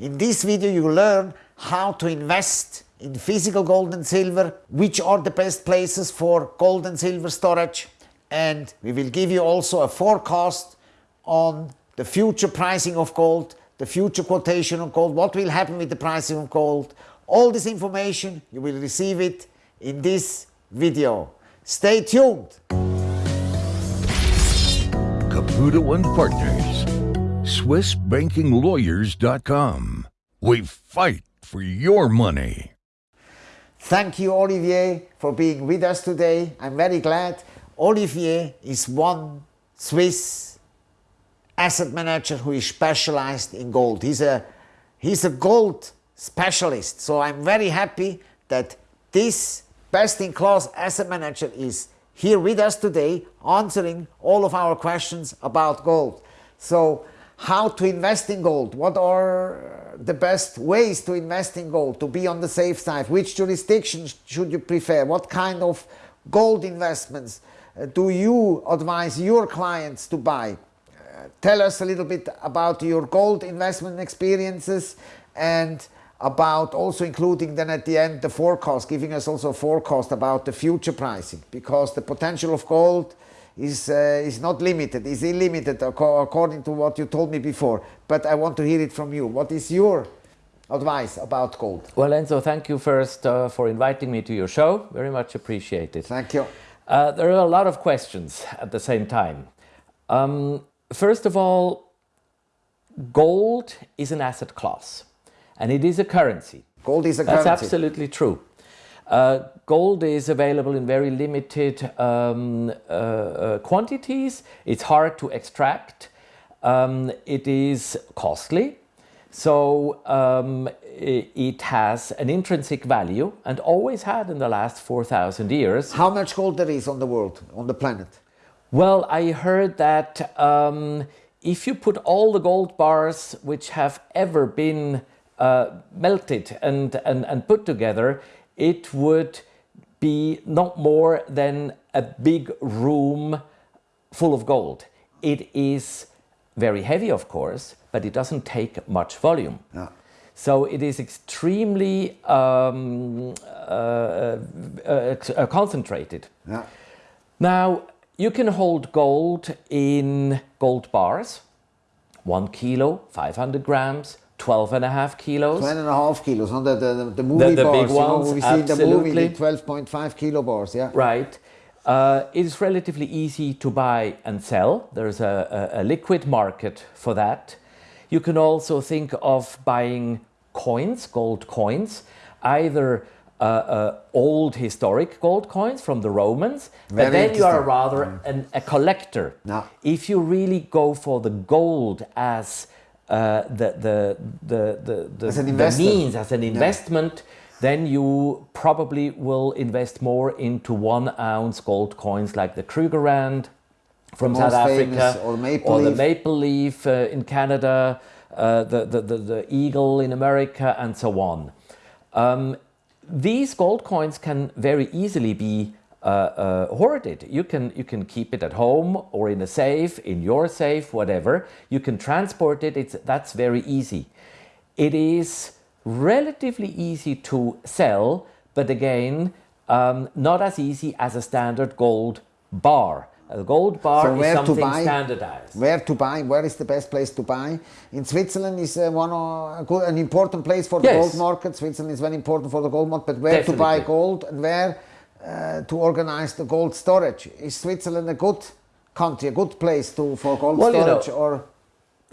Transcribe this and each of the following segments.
In this video you learn how to invest in physical gold and silver, which are the best places for gold and silver storage and we will give you also a forecast on the future pricing of gold, the future quotation of gold, what will happen with the pricing of gold. All this information you will receive it in this video. Stay tuned. Caputo and Partners, SwissBankingLawyers.com. We fight for your money. Thank you, Olivier, for being with us today. I'm very glad. Olivier is one Swiss asset manager who is specialized in gold. He's a, he's a gold specialist. So I'm very happy that this best-in-class asset manager is here with us today answering all of our questions about gold. So how to invest in gold, what are the best ways to invest in gold, to be on the safe side, which jurisdictions should you prefer, what kind of gold investments uh, do you advise your clients to buy? Uh, tell us a little bit about your gold investment experiences and about also including then at the end the forecast, giving us also a forecast about the future pricing. Because the potential of gold is, uh, is not limited, is unlimited according to what you told me before. But I want to hear it from you. What is your advice about gold? Well, Enzo, thank you first uh, for inviting me to your show. Very much appreciated. Thank you. Uh, there are a lot of questions at the same time. Um, first of all, gold is an asset class and it is a currency. Gold is a That's currency. That's absolutely true. Uh, gold is available in very limited um, uh, uh, quantities. It's hard to extract. Um, it is costly. So um, it has an intrinsic value and always had in the last 4,000 years. How much gold there is on the world, on the planet? Well, I heard that um, if you put all the gold bars which have ever been uh, melted and, and, and put together, it would be not more than a big room full of gold. It is very heavy, of course, but it doesn't take much volume. So it is extremely um, uh, uh, uh, concentrated. Now, you can hold gold in gold bars, one kilo, 500 grams, 12 and a half kilos. 12 and a half kilos, no? the, the, the movie the, the bars, big ones, you know, we see in the movie, 12.5 kilo bars, yeah. Right. Uh, it is relatively easy to buy and sell. There's a, a, a, liquid market for that. You can also think of buying coins, gold coins, either uh, uh, old historic gold coins from the Romans, Very but then you are rather Mm. an, a collector. No. If you really go for the gold as uh, the, the, the, the, the, As an the means, as an investment, then you probably will invest more into one ounce gold coins like the Krugerrand from The South Africa or Maple or the Maple Leaf uh, in Canada, uh, the, the, the, the Eagle in America and so on. Um, these gold coins can very easily be uh, uh, hoarded. You can, you can keep it at home or in a safe, in your safe, whatever. You can transport it, it's, that's very easy. It is relatively easy to sell, but again, um, not as easy as a standard gold bar. A gold bar So is where to something buy? standardized. Where to buy? Where is the best place to buy? In Switzerland is uh, one of, a good, an important place for the Yes. gold market. Switzerland is very important for the gold market. But where to buy gold and where uh, to organize the gold storage? Is Switzerland a good country, a good place to for gold Well, you know, or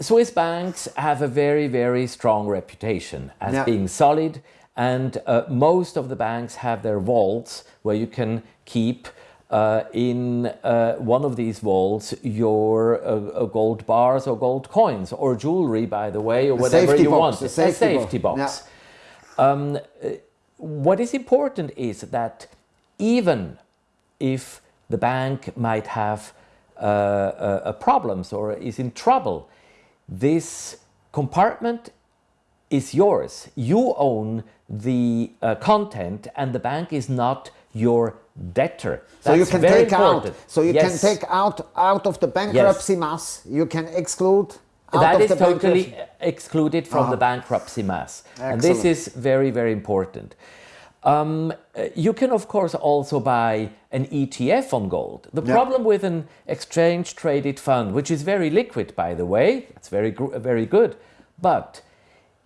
Swiss banks have a very, very strong reputation as Yeah. being solid, and uh, most of the banks have their vaults where you can keep uh, in uh, one of these vaults your uh, uh, gold bars or gold coins or jewelry, by the way, or whatever you box, want. the A safety safety box, box. Um, uh, what is important is that even if the bank might have uh, uh, uh, problems or is in trouble, this compartment is yours. You own the uh, content and the bank is not your debtor. So you can take important. out. So you Yes. can take out out of the bankruptcy mass. You can exclude that is totally excluded from the bankruptcy mass. And this is very, very important. Um, uh, you can, of course, also buy an ETF on gold. The Yeah. problem with an exchange traded fund, which is very liquid, by the way, that's very, very good, but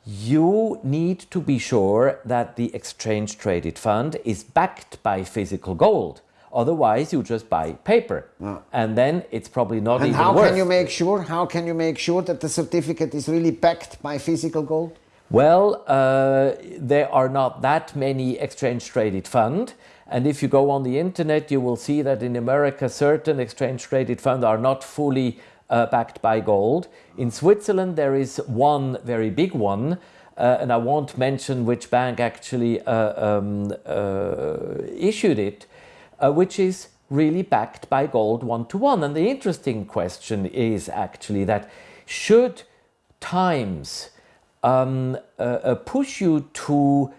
you need to be sure that the exchange traded fund is backed by physical gold. Otherwise, you just buy paper, and then it's probably not And even how worth. can you make sure? How can you make sure that the certificate is really backed by physical gold? Well, uh, there are not that many exchange traded fund. And if you go on the internet, you will see that in America, certain exchange traded funds are not fully uh, backed by gold. In Switzerland, there is one very big one, uh, and I won't mention which bank actually uh, um, uh, issued it, uh, which is really backed by gold one to one. And the interesting question is actually that should times um, uh, uh, push you to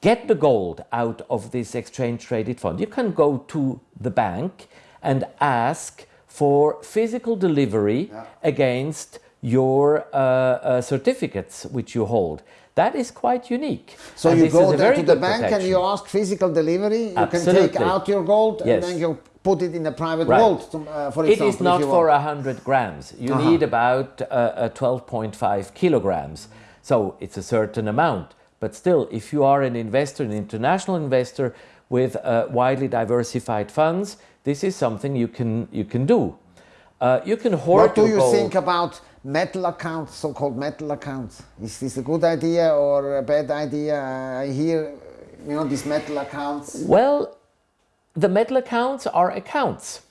get the gold out of this exchange traded fund. You can go to the bank and ask for physical delivery against your uh, uh, certificates which you hold. That is quite unique. So And you go there to the bank and you ask physical delivery. You can take out your gold Yes. and then you put it in a private Right. vault, to- uh, for example. is if not for want. 100 grams. You Uh-huh. need about uh, uh, 12.5 kilograms. So it's a certain amount. But still, if you are an investor, an international investor with uh, widely diversified funds, this is something you can, you can do. Uh, you can hoard What do you gold. think about metal accounts, so-called metal accounts? Is this a good idea or a bad idea? I hear, you know, these metal accounts. Well, the metal accounts are accounts.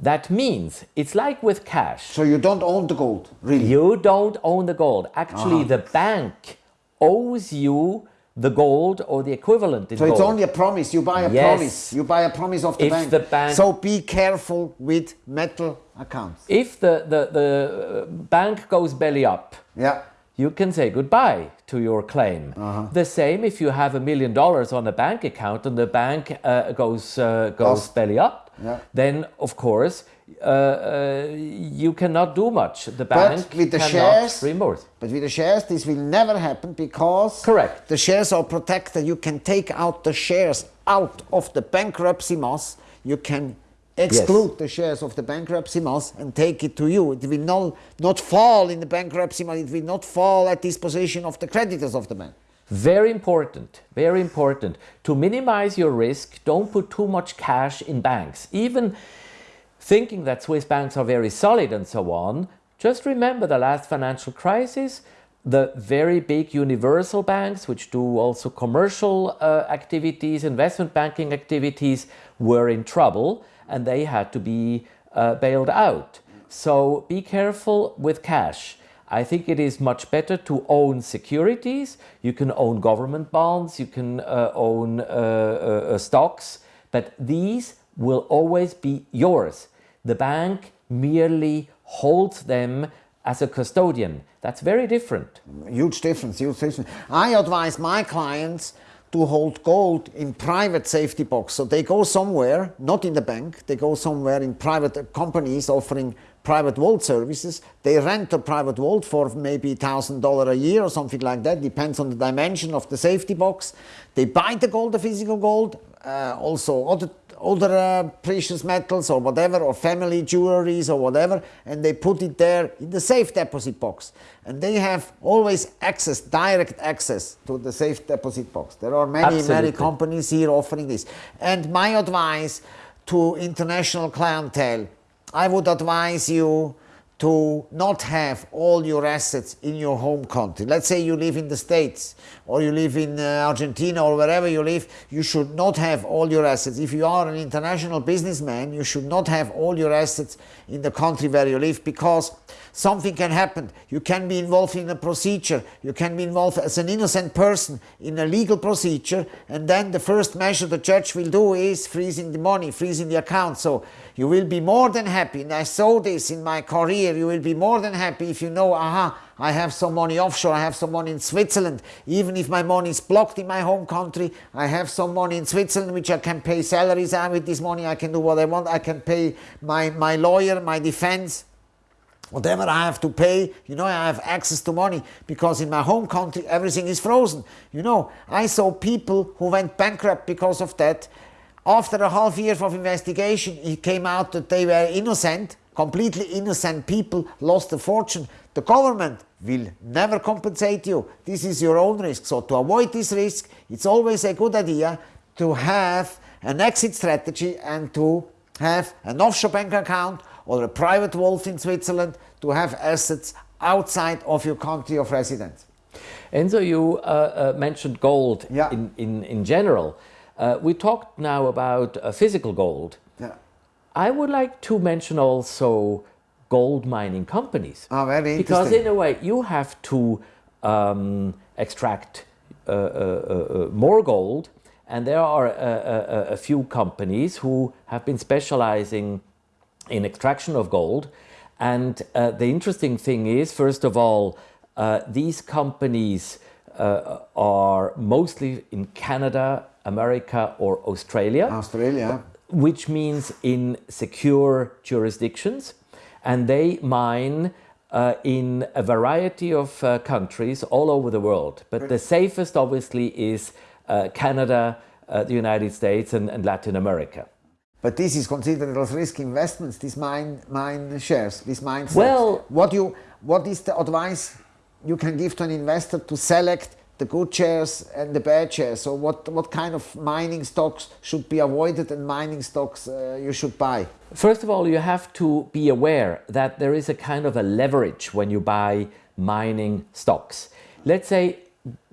That means it's like with cash. So you don't own the gold, really? You don't own the gold. Actually, Uh-huh. the bank owes you the gold or the equivalent in So gold. it's only a promise. You buy a Yes. promise. You buy a promise of the If bank. the bank- So be careful with metal accounts. if the, the, the uh, bank goes belly up, Yeah. you can say goodbye to your claim. Uh-huh. The same if you have a million dollars on a bank account and the bank uh, goes uh, goes Bust. belly up, Yeah. then of course uh, uh, you cannot do much. The bank with the cannot shares- reimburse. But with the shares, this will never happen because Correct. the shares are protected. You can take out the shares out of the bankruptcy mass. You can exclude the shares of the bankruptcy mass and take it to you. It will not, not fall in the bankruptcy mass. It will not fall at disposition of the creditors of the bank. Very important, very important. To minimize your risk, don't put too much cash in banks. Even thinking that Swiss banks are very solid and so on, just remember the last financial crisis, the very big universal banks, which do also commercial uh, activities, investment banking activities, were in trouble and they had to be uh, bailed out. So be careful with cash. I think it is much better to own securities. You can own government bonds, you can uh, own uh, uh, uh, stocks, but these will always be yours. The bank merely holds them as a custodian. That's very different. Huge difference, huge difference. I advise my clients to hold gold in private safety box. So they go somewhere, not in the bank, they go somewhere in private companies offering private vault services. They rent a private vault for maybe $1,000 a year or something like that, depends on the dimension of the safety box. They buy the gold, the physical gold, uh, also other other uh, precious metals or whatever, or family jewelries or whatever, and they put it there in the safe deposit box. And they have always access, direct access to the safe deposit box. There are many, many companies here offering this. And my advice to international clientele, I would advise you to not have all your assets in your home country. Let's say you live in the States or you live in uh, Argentina or wherever you live, you should not have all your assets. If you are an international businessman, you should not have all your assets in the country where you live because something can happen. You can be involved in a procedure, you can be involved as an innocent person in a legal procedure, and then the first measure the judge will do is freezing the money, freezing the account. So you will be more than happy, and I saw this in my career, you will be more than happy if you know, aha, I have some money offshore, I have some money in Switzerland. Even if my money is blocked in my home country, I have some money in Switzerland which I can pay salaries and with this money I can do what I want. I can pay my, my lawyer, my defense. Whatever I have to pay, you know, I have access to money because in my home country everything is frozen. You know, I saw people who went bankrupt because of that. After a half year of investigation, it came out that they were innocent, completely innocent people lost a fortune. The government will never compensate you. This is your own risk. So to avoid this risk, it's always a good idea to have an exit strategy and to have an offshore bank account or a private vault in Switzerland to have assets outside of your country of residence. Enzo, you uh, uh, mentioned gold Yeah. in, in, in general. Uh, we talked now about uh, physical gold. Yeah. I would like to mention also gold mining companies. Ah, very Because in a way, you have to um, extract uh, uh, uh, uh, more gold, and there are a, a, a few companies who have been specializing in extraction of gold. And uh, the interesting thing is, first of all, uh, these companies uh, are mostly in Canada, America, or Australia Australia. which means in secure jurisdictions, and they mine uh, in a variety of uh, countries all over the world. But the safest, obviously, is uh, Canada, uh, the United States, and, and Latin America. But this is considered as risk investments, these mine, mine shares, these mine stocks. Well- what, you, what is the advice you can give to an investor to select the good shares and the bad shares? So what, what kind of mining stocks should be avoided and mining stocks uh, you should buy? First of all, you have to be aware that there is a kind of a leverage when you buy mining stocks. Let's say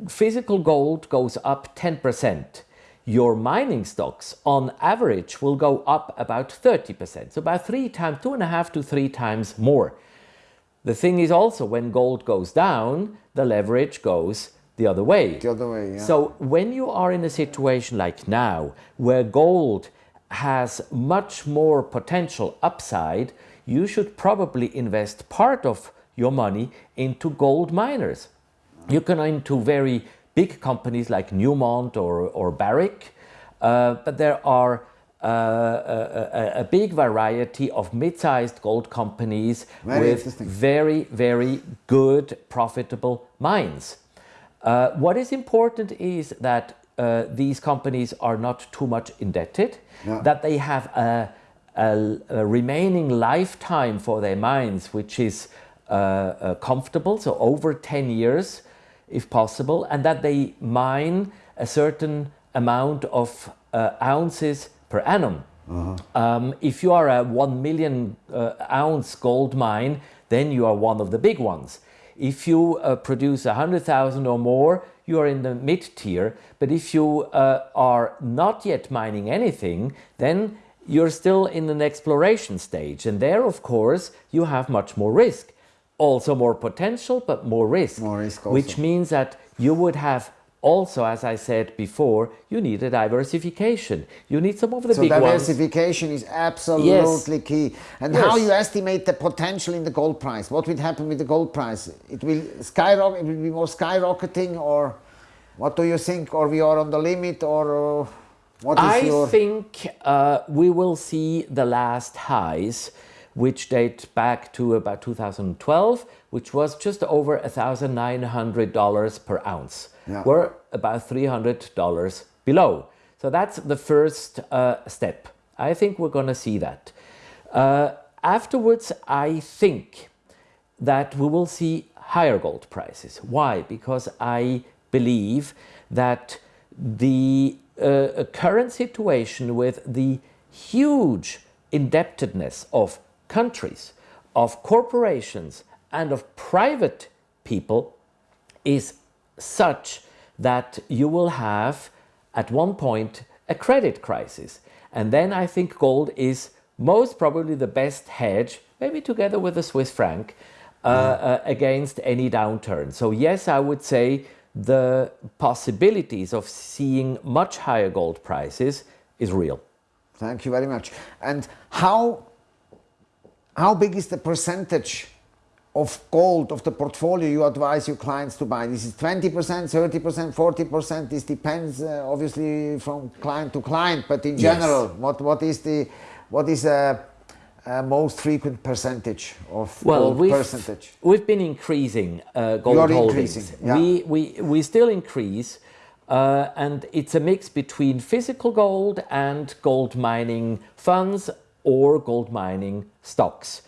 physical gold goes up 10%. Your mining stocks on average will go up about 30%. So about three times, two and a half to three times more. The thing is also when gold goes down, the leverage goes the other way. The other way, yeah. So when you are in a situation like now, where gold has much more potential upside, you should probably invest part of your money into gold miners. You can into very big companies like Newmont or, or Barrick, uh, but there are uh, a, a- big variety of mid-sized gold companies Very with very, very good, profitable mines. Uh, what is important is that uh, these companies are not too much indebted, Yeah. that they have a, a- a remaining lifetime for their mines, which is uh, uh, comfortable, so over 10 years if possible, and that they mine a certain amount of uh, ounces per annum. Um, if you are a 1 million uh, ounce gold mine, then you are one of the big ones. If you uh, produce 100,000 or more, you are in the mid tier. But if you uh, are not yet mining anything, then you're still in an exploration stage. And there, of course, you have much more risk. Also more potential, but more risk. More risk Which means that you would have also, as I said before, you need a diversification. You need some of the So big ones. diversification is absolutely key. And how you estimate the potential in the gold price? What will happen with the gold price? It will skyrocket. It will be more skyrocketing, or what do you think? Or we are on the limit, or uh, what is I your? think uh, we will see the last highs, which date back to about 2012, which was just over $1,900 per ounce. Yeah. We're about $300 below. So that's the first uh, step. I think we're going to see that. Uh, afterwards, I think that we will see higher gold prices. Why? Because I believe that the uh, current situation with the huge indebtedness of countries, of corporations, and of private people is such that you will have at one point a credit crisis. And then I think gold is most probably the best hedge, maybe together with the Swiss franc, uh, uh, against any downturn. So, yes, I would say the possibilities of seeing much higher gold prices is real. Thank you very much. And how how big is the percentage of gold of the portfolio you advise your clients to buy? This is 20%, 30%, 40%. This depends uh, obviously from client to client, but in Yes. general, what, what is the what is a, uh, most frequent percentage of Well, gold we've, percentage? we've been increasing uh, gold are holdings. increasing, yeah. We, we, we still increase, uh, and it's a mix between physical gold and gold mining funds or gold mining stocks.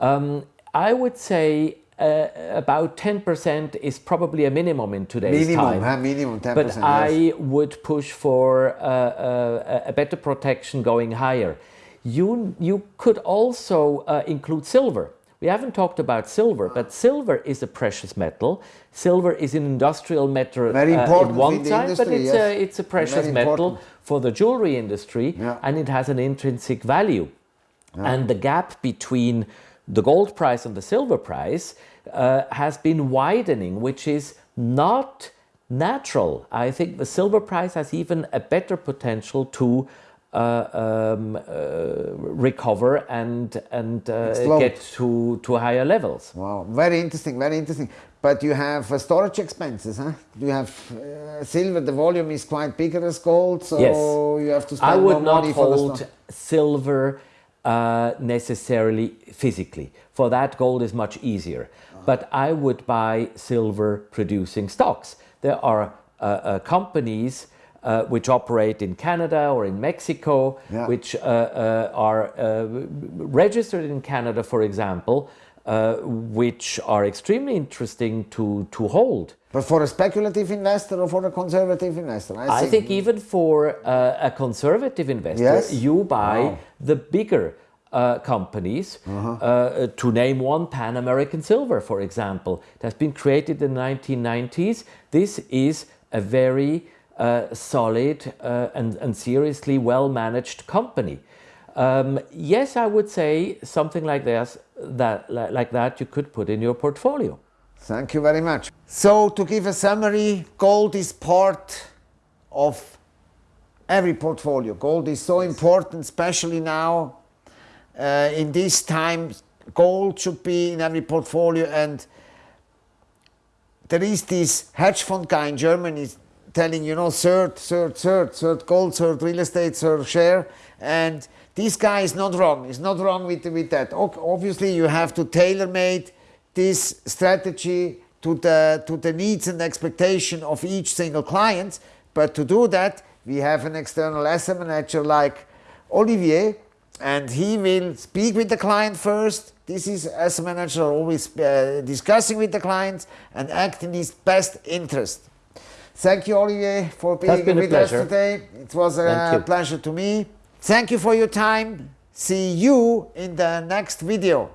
Um, I would say uh, about 10% is probably a minimum in today's Minimum, time. huh? minimum 10%. But yes. I would push for uh, uh, a better protection going higher. You, you could also uh, include silver. We haven't talked about silver, but silver is a precious metal. Silver is an industrial metal Very uh, important in one in the side, but it's, yes. a, it's a precious metal for the jewelry industry Yeah. and it has an intrinsic value. And the gap between the gold price and the silver price uh, has been widening, which is not natural. I think the silver price has even a better potential to uh, um, uh, recover and and uh, get to to higher levels. Wow, very interesting, very interesting. But you have uh, storage expenses, huh? You have uh, silver. The volume is quite bigger as gold, so Yes. you have to spend I would more not money for hold silver uh, necessarily physically. For that, gold is much easier. But I would buy silver producing stocks. There are uh, uh, companies uh, which operate in Canada or in Mexico, Yeah. which uh, uh, are uh, registered in Canada, for example, uh, which are extremely interesting to, to hold. But for a speculative investor or for a conservative investor, I, I think even for uh, a conservative investor, Yes? you buy Wow. the bigger uh, companies. uh to name one, Pan American Silver, for example, it has been created in the 1990s. This is a very uh, solid uh, and, and seriously well managed company. Um, yes, I would say something like this, that like that, you could put in your portfolio. Thank you very much. So, to give a summary, gold is part of every portfolio. Gold is so important, especially now uh, in these times. Gold should be in every portfolio, and there is this hedge fund guy in Germany telling you know third, third, third, third gold, third real estate, third share, and this guy is not wrong. He's not wrong with with that. Obviously, you have to tailor made this strategy to the to the needs and expectation of each single client. But to do that, we have an external asset manager like Olivier, and he will speak with the client first. This is asset manager always uh, discussing with the clients and act in his best interest. Thank you, Olivier, for being with us today. It was a pleasure to me. Thank you for your time. See you in the next video.